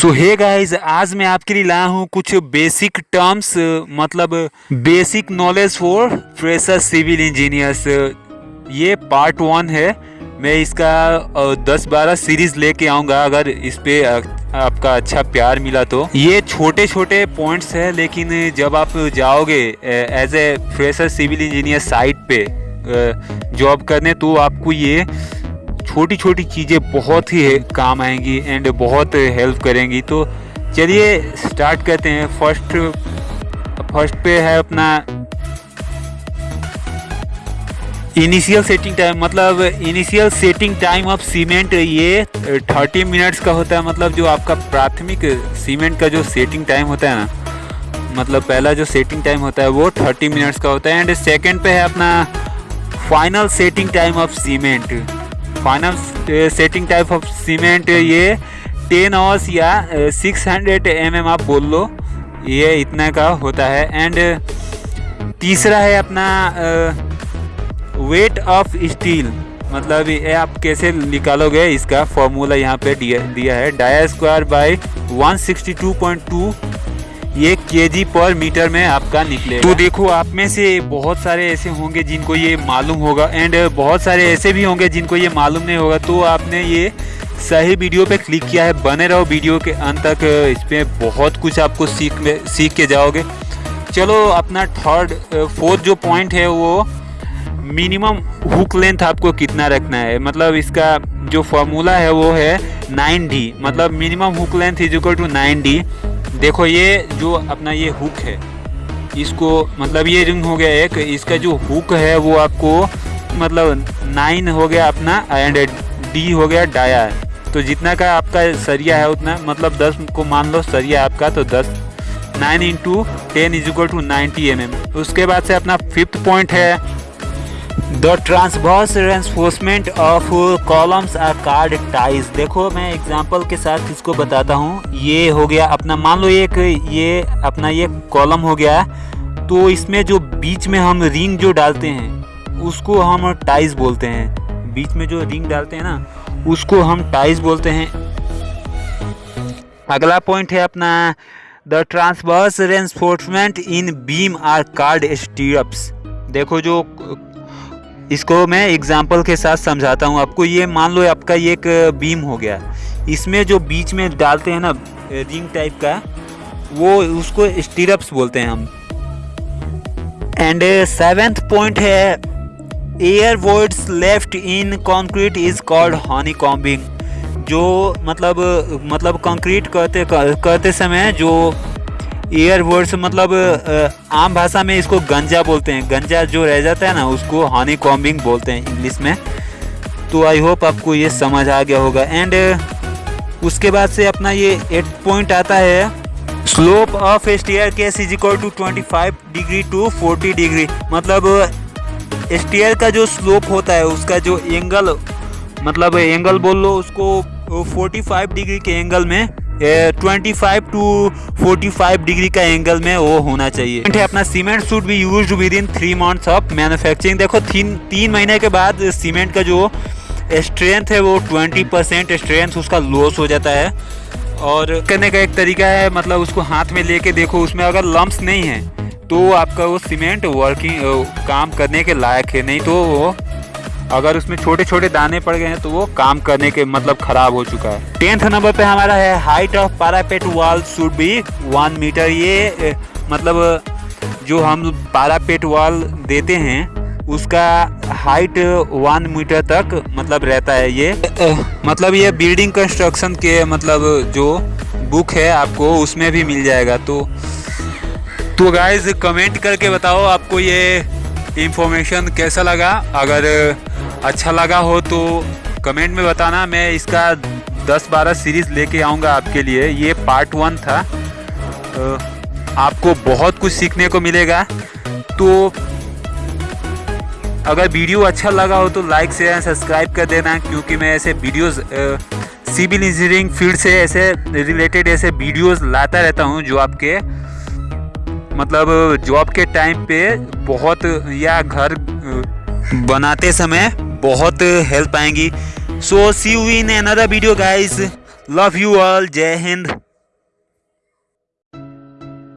सो hey guys आज मैं आपके लिए लाया हूँ कुछ बेसिक टर्म्स मतलब basic knowledge for fresher civil engineers ये पार्ट वन है। मैं इसका दस बारह सीरीज़ लेके आऊँगा, अगर इस पे आपका अच्छा प्यार मिला तो। ये छोटे छोटे पॉइंट्स है, लेकिन जब आप जाओगे as a fresher civil engineer site पे जॉब करने तो आपको ये छोटी छोटी चीज़ें बहुत ही काम आएँगी एंड बहुत हेल्प करेंगी। तो चलिए स्टार्ट करते हैं। फ़र्स्ट फ़र्स्ट पे है अपना इनिशियल सेटिंग टाइम मतलब initial setting time of cement ये 30 मिनट्स का होता है। मतलब जो आपका प्राथमिक सीमेंट का जो सेटिंग टाइम होता है ना मतलब पहला जो सेटिंग टाइम होता है वो 30 मिनट्स का होता है। एंड सेकंड पे है अपना final setting time of cement final setting type of cement ये टेन आवर्स या सिक्स हंड्रेड एम एम आप बोल लो, ये इतना का होता है। एंड तीसरा है अपना वेट ऑफ़ स्टील मतलब ये आप कैसे निकालोगे? इसका फॉर्मूला यहाँ पे दिया दिया है। डाया स्क्वायर बाई 162.2 ये केजी पर मीटर में आपका निकले तो देखो, आप में से बहुत सारे ऐसे होंगे जिनको ये मालूम होगा एंड बहुत सारे ऐसे भी होंगे जिनको ये मालूम नहीं होगा। तो आपने ये सही वीडियो पे क्लिक किया है, बने रहो वीडियो के अंत तक इस पर बहुत कुछ आपको सीख में सीख के जाओगे। चलो, अपना थर्ड फोर्थ जो पॉइंट है वो मिनिमम हुक लेंथ आपको कितना रखना है? मतलब इसका जो फॉर्मूला है वो है नाइन डी मतलब minimum hook length is equal to nine D देखो ये जो अपना ये हुक है, इसको मतलब ये रिंग हो गया एक, इसका जो हुक है वो आपको मतलब नाइन हो गया अपना एंड डी हो गया डाया है। तो जितना का आपका सरिया है उतना मतलब दस को मान लो सरिया आपका तो दस। Nine into ten is equal to ninety M M उसके बाद से अपना फिफ्थ पॉइंट है the transverse reinforcement of columns are called ties देखो, मैं एग्जांपल के साथ इसको बताता हूँ। ये हो गया अपना, मान लो एक ये अपना ये कॉलम हो गया तो इसमें जो बीच में हम रिंग जो डालते हैं, उसको हम टाइज बोलते हैं। बीच में जो रिंग डालते हैं ना, उसको हम टाइज बोलते हैं। अगला पॉइंट है अपना the transverse reinforcement in beam are called stirrups देखो जो इसको मैं एग्ज़ाम्पल के साथ समझाता हूँ। आपको ये मान लो आपका ये एक बीम हो गया। इसमें जो बीच में डालते हैं ना रिंग टाइप का, वो उसको स्टीरप्स बोलते हैं हम। एंड सेवेंथ पॉइंट है air voids left in concrete is called honeycombing जो मतलब मतलब कंक्रीट करते करते समय जो एयर वर्ड्स मतलब आम भाषा में इसको गंजा बोलते हैं। गंजा जो रह जाता है ना, उसको हनी कॉम्बिंग बोलते हैं इंग्लिश में। तो आई होप आपको ये समझ आ गया होगा। एंड उसके बाद से अपना ये एट पॉइंट आता है। Slope of staircase is equal to 25 degree to 40 degree मतलब स्टेयर का जो स्लोप होता है, उसका जो एंगल मतलब एंगल बोल लो, उसको 45 डिग्री के एंगल में twenty five to forty five degree का एंगल में वो होना चाहिए। अपना cement should be use within three months of manufacturing देखो, तीन तीन महीने के बाद सीमेंट का जो स्ट्रेंथ है वो ट्वेंटी परसेंट स्ट्रेंथ उसका लॉस हो जाता है। और करने का एक तरीका है मतलब उसको हाथ में लेके देखो, उसमें अगर लम्ब नहीं है तो आपका वो सीमेंट वर्किंग काम करने के लायक है। नहीं तो वो अगर उसमें छोटे छोटे दाने पड़ गए हैं तो वो काम करने के मतलब खराब हो चुका है। टेंथ नंबर पे हमारा है height of parapet wall should be one metre ये मतलब जो हम पारापेट वॉल देते हैं, उसका हाइट वन मीटर तक मतलब रहता है ये। मतलब ये बिल्डिंग कंस्ट्रक्शन के मतलब जो बुक है आपको, उसमें भी मिल जाएगा। तो तो गाइज़ कमेंट करके बताओ आपको ये इंफॉर्मेशन कैसा लगा। अगर अच्छा लगा हो तो कमेंट में बताना। मैं इसका 10-12 सीरीज़ लेके आऊँगा आपके लिए। ये पार्ट वन था। तो आपको बहुत कुछ सीखने को मिलेगा। तो अगर वीडियो अच्छा लगा हो तो लाइक शेयर सब्सक्राइब कर देना, क्योंकि मैं ऐसे वीडियोस सिविल इंजीनियरिंग फ़ील्ड से ऐसे रिलेटेड ऐसे वीडियोस लाता रहता हूँ जो आपके मतलब जॉब के टाइम पे बहुत या घर बनाते समय बहुत हेल्प आएँगी। So see you in another video guys love you all जय हिंद